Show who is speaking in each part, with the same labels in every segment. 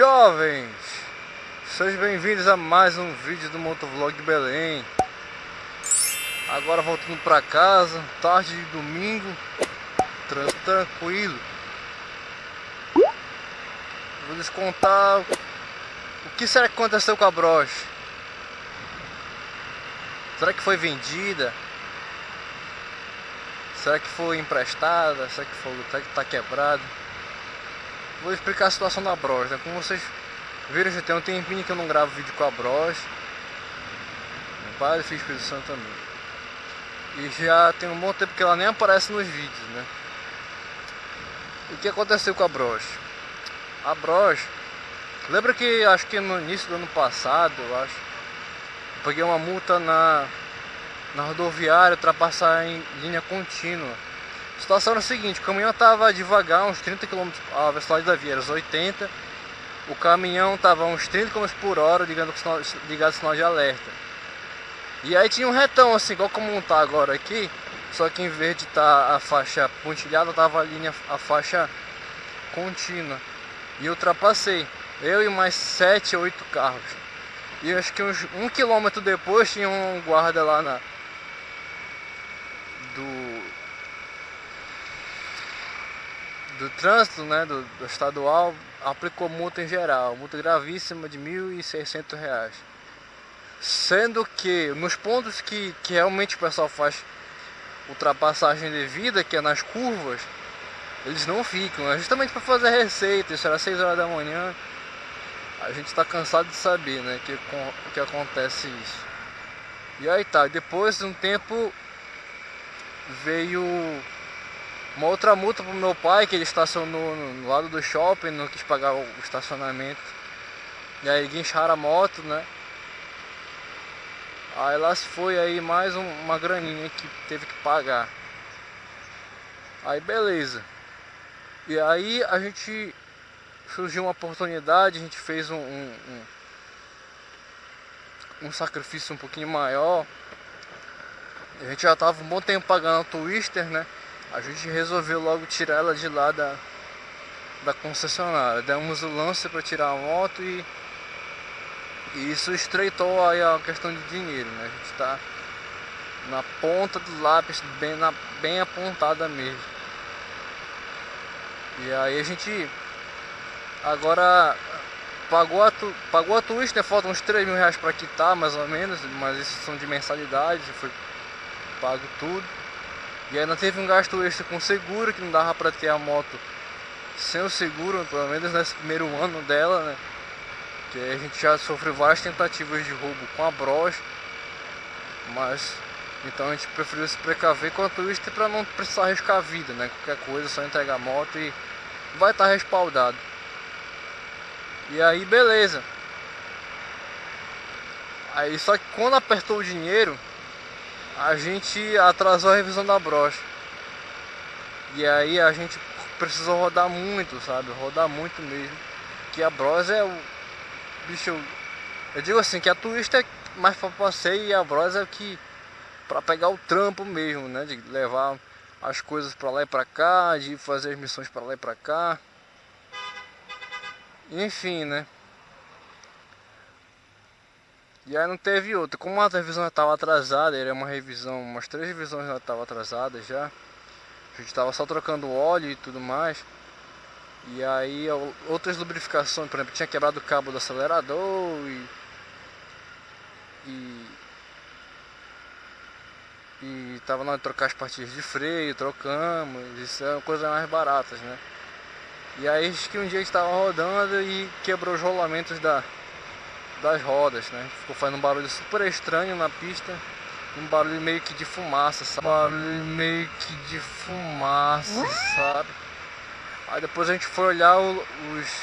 Speaker 1: Jovens, sejam bem-vindos a mais um vídeo do Motovlog de Belém Agora voltando para casa, tarde de domingo, tranquilo Vou lhes contar o que será que aconteceu com a broche Será que foi vendida? Será que foi emprestada? Será que foi, será que está quebrada? Vou explicar a situação da broche, né? Como vocês viram, já tem um tempinho que eu não gravo vídeo com a broche. Meu pai fez Espírito Santo também. E já tem um bom tempo que ela nem aparece nos vídeos, né? O que aconteceu com a broche? A broche, lembra que acho que no início do ano passado, eu acho, eu peguei uma multa na, na rodoviária, ultrapassar em linha contínua. A situação era a seguinte, o caminhão estava devagar, uns 30 km, a velocidade da via era 80 O caminhão estava uns 30 km por hora ligando, ligado o sinal de alerta. E aí tinha um retão assim, igual como está agora aqui Só que em vez de estar tá a faixa pontilhada, estava a linha, a faixa contínua. E ultrapassei, eu e mais 7 ou 8 carros. E acho que uns um quilômetro depois tinha um guarda lá na do do trânsito, né, do, do, estadual, aplicou multa em geral, multa gravíssima de R$ 1.600. Sendo que nos pontos que, que realmente o pessoal faz ultrapassagem devida, que é nas curvas, eles não ficam, é justamente para fazer receita, isso era 6 horas da manhã, a gente está cansado de saber, né, que, que acontece isso. E aí tá, depois de um tempo veio uma outra multa pro meu pai, que ele estacionou no lado do shopping, não quis pagar o estacionamento. E aí guincharam a moto, né? Aí lá se foi aí mais um, uma graninha que teve que pagar. Aí beleza. E aí a gente surgiu uma oportunidade, a gente fez um, um, um, um sacrifício um pouquinho maior. A gente já tava um bom tempo pagando o Twister, né? A gente resolveu logo tirar ela de lá da, da concessionária. Demos o lance para tirar a moto e, e, isso estreitou aí a questão de dinheiro, né? A gente está na ponta do lápis, bem, na, bem apontada mesmo. E aí a gente agora pagou a, tu, pagou a twist, né? Faltam uns 3 mil reais para quitar mais ou menos, mas isso são de mensalidade, foi pago tudo. E ainda teve um gasto extra com seguro, que não dava para ter a moto sem o seguro, pelo menos nesse primeiro ano dela, né? Que a gente já sofreu várias tentativas de roubo com a broche, mas então a gente preferiu se precaver com a Twister para não precisar arriscar a vida, né? Qualquer coisa, só entregar a moto e vai estar tá respaldado. E aí beleza. Aí só que quando apertou o dinheiro, a gente atrasou a revisão da brocha. E aí a gente precisou rodar muito, sabe? Rodar muito mesmo. Que a brocha é o bicho. Eu digo assim, que a turista é mais para passeio e a brocha é que para pegar o trampo mesmo, né? De levar as coisas para lá e para cá, de fazer as missões para lá e para cá. Enfim, né? E aí não teve outra. Como a revisão estava atrasada, era uma revisão, umas três revisões já estavam atrasadas já. A gente estava só trocando óleo e tudo mais. E aí outras lubrificações, por exemplo, tinha quebrado o cabo do acelerador e. E. E tava na hora de trocar as partes de freio, trocamos, isso é uma coisa mais baratas, né? E aí que um dia estava rodando e quebrou os rolamentos da, das rodas, né? Ficou fazendo um barulho super estranho na pista. Um barulho meio que de fumaça, sabe? Um barulho meio que de fumaça, sabe? Aí depois a gente foi olhar o, os,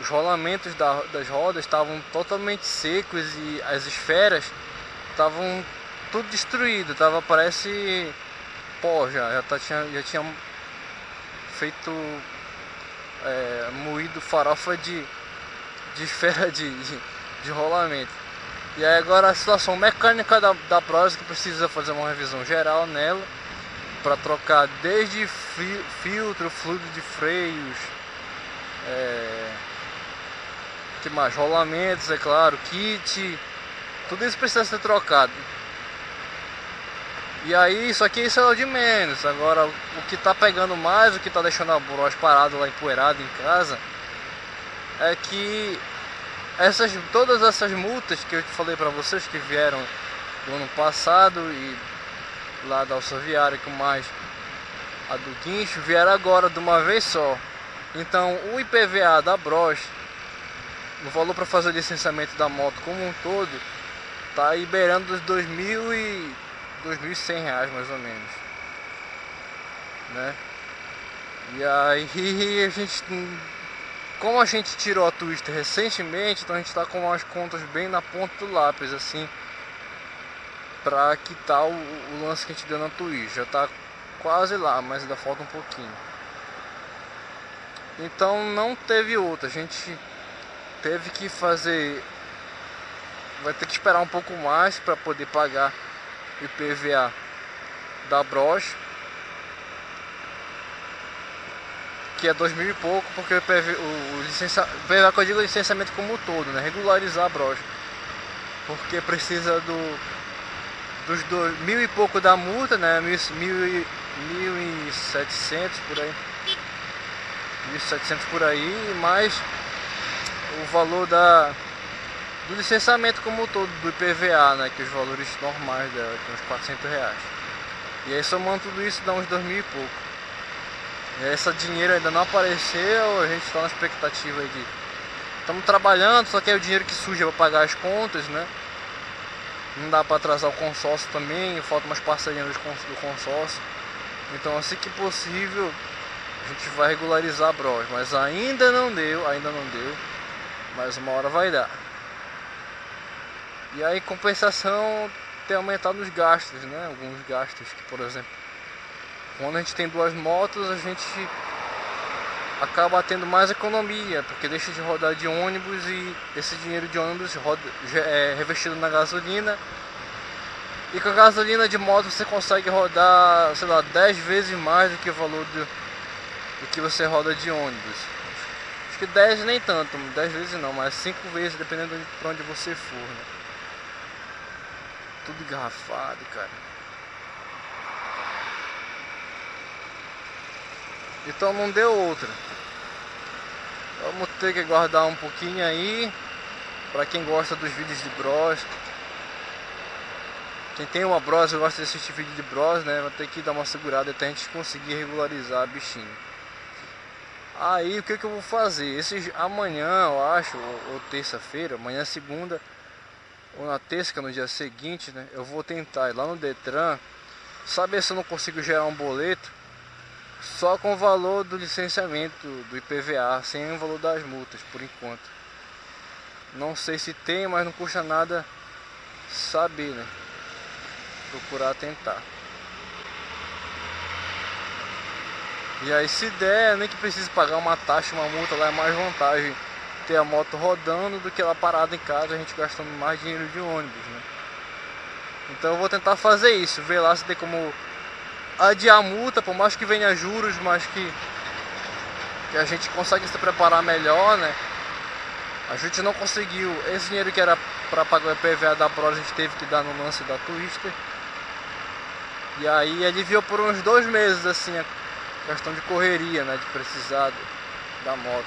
Speaker 1: os rolamentos da, das rodas estavam totalmente secos e as esferas estavam tudo destruído, tava parece pó já, já, tá, tinha, já tinha feito é, moído farofa de de esfera de, de, de, rolamento. E aí agora a situação mecânica da, da Prose que precisa fazer uma revisão geral nela para trocar desde filtro, fluido de freios, é, que mais? Rolamentos, é claro, kit, tudo isso precisa ser trocado. E aí, isso aqui isso é o de menos. Agora, o que tá pegando mais, o que tá deixando a broche parada lá empoeirada em casa, é que essas, todas essas multas que eu te falei para vocês que vieram do ano passado e lá da Alçaviária com mais a do guincho vieram agora de uma vez só. Então o IPVA da Bros, o valor para fazer o licenciamento da moto como um todo, tá aí beirando dos 2.000 e 2.100 reais mais ou menos, né? E aí a gente, como a gente tirou a Twister recentemente, então a gente está com as contas bem na ponta do lápis, assim, para quitar o, o, lance que a gente deu na Twitch. Já está quase lá, mas ainda falta um pouquinho. Então não teve outra, a gente teve que fazer vai ter que esperar um pouco mais para poder pagar o IPVA da broche que é dois mil e pouco porque o, o, o licença, IPVA que eu digo é licenciamento como um todo, né? regularizar a broche porque precisa do dos dois, mil e pouco da multa, né? Mil, mil, mil e setecentos por aí. 1.700 por aí, mais o valor da, do licenciamento como um todo, do IPVA, né, que os valores normais dela, que é uns 400 reais. E aí somando tudo isso dá uns 2 mil e pouco. Esse dinheiro ainda não apareceu, a gente está na expectativa aí de... Estamos trabalhando, só que é o dinheiro que surge para pagar as contas, né? Não dá para atrasar o consórcio também, falta umas parcelinhas do consórcio. Então assim que possível a gente vai regularizar a Bros, mas ainda não deu, ainda não deu, mas uma hora vai dar. E aí compensação tem aumentado os gastos, né? Alguns gastos que, por exemplo, quando a gente tem duas motos, a gente acaba tendo mais economia, porque deixa de rodar de ônibus e esse dinheiro de ônibus roda, é revestido na gasolina. E com a gasolina de moto você consegue rodar, sei lá, 10 vezes mais do que o valor do, do que você roda de ônibus. Acho que 10 nem tanto, 10 vezes não, mas 5 vezes dependendo de onde você for, né? Tudo engarrafado, cara. Então não deu outra. Vamos ter que guardar um pouquinho aí. Pra quem gosta dos vídeos de Bros. Quem tem uma Bros e gosta de assistir vídeo de Bros, né? Vai ter que dar uma segurada até a gente conseguir regularizar a bichinho. Aí o que, que eu vou fazer? Esse, amanhã, eu acho, ou, ou terça-feira, amanhã segunda, ou na terça, é no dia seguinte, né? Eu vou tentar ir lá no Detran, saber se eu não consigo gerar um boleto só com o valor do licenciamento do IPVA, sem o valor das multas, por enquanto. Não sei se tem, mas não custa nada saber, né? Procurar tentar. E aí se der, nem que precise pagar uma taxa, uma multa lá é mais vantagem ter a moto rodando do que ela parada em casa, a gente gastando mais dinheiro de ônibus, né? Então eu vou tentar fazer isso, ver lá se tem como adiar a multa, por mais que venha juros, mas que, que a gente consegue se preparar melhor, né? A gente não conseguiu, esse dinheiro que era para pagar o IPVA da Pro, a gente teve que dar no lance da Twister. E aí aliviou por uns dois meses, assim, a questão de correria, né? De precisar da moto.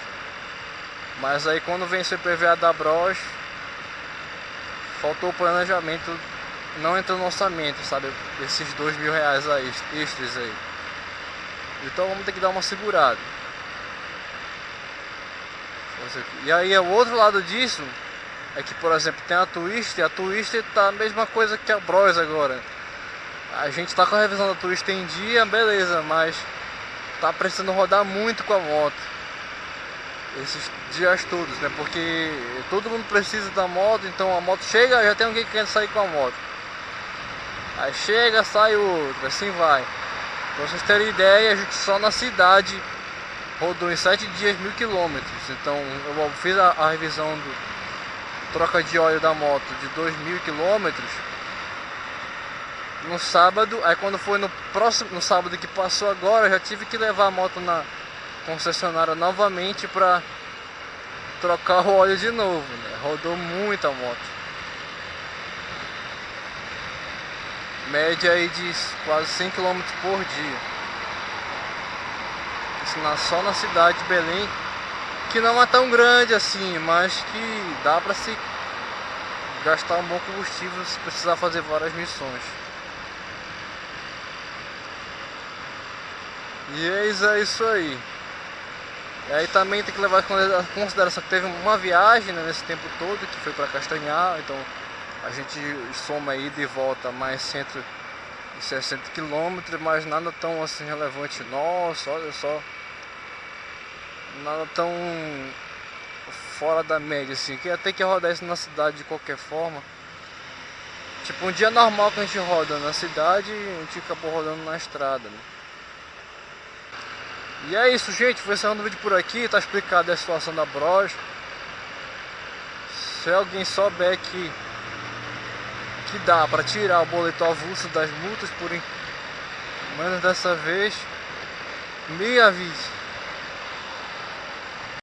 Speaker 1: Mas aí quando vence o IPVA da Bros, faltou o planejamento, não entrou no orçamento, sabe? Esses dois mil reais aí, extras aí. Então vamos ter que dar uma segurada. E aí o outro lado disso é que, por exemplo, tem a Twister, a Twister tá a mesma coisa que a Bros agora. A gente tá com a revisão da Twister em dia, beleza, mas tá precisando rodar muito com a moto esses dias todos, né? Porque todo mundo precisa da moto, então a moto chega, já tem alguém que quer sair com a moto. Aí chega, sai outro, assim vai. Pra vocês terem ideia, a só na cidade rodou em 7 dias mil quilômetros. Então eu fiz a, a, revisão do troca de óleo da moto de 2 mil quilômetros no sábado. Aí quando foi no próximo, no sábado que passou agora, eu já tive que levar a moto na concessionária novamente para trocar o óleo de novo, né? Rodou muita moto. Média aí de quase 100 km por dia. Isso na, só na cidade de Belém, que não é tão grande assim, mas que dá para se gastar um bom combustível se precisar fazer várias missões. E eis é isso aí. E aí também tem que levar em consideração que teve uma viagem né, nesse tempo todo, que foi para Castanhar, então a gente soma aí de volta mais 160 quilômetros, mas nada tão assim relevante. Nossa, olha só. Nada tão fora da média assim, que ter que rodar isso na cidade de qualquer forma. Tipo, um dia normal que a gente roda na cidade, a gente acabou rodando na estrada, né? E é isso, gente. Vou encerrando o vídeo por aqui. Tá explicado a situação da Bros. Se alguém souber que, que dá para tirar o boleto avulso das multas por menos dessa vez, me avise.